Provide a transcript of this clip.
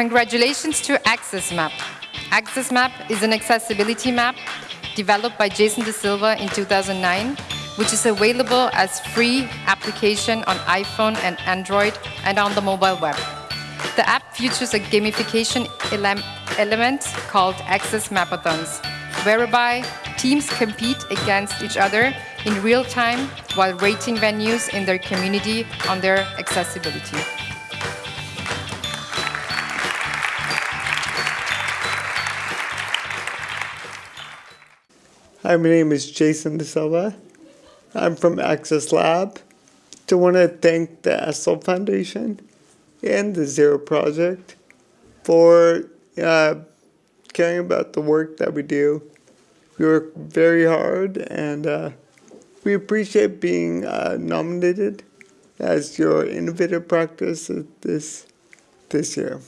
Congratulations to AXS Map. AXS Map is an accessibility map developed by Jason DaSilva in 2009, which is available as free application on iPhone and Android and on the mobile web. The app features a gamification ele element called AXS Mapathons, whereby teams compete against each other in real time while rating venues in their community on their accessibility. Hi, my name is Jason DaSilva. I'm from AXS Lab. I want to thank the ESSL Foundation and the Zero Project for uh, caring about the work that we do. We work very hard and uh, we appreciate being uh, nominated as your innovative practice this, this year.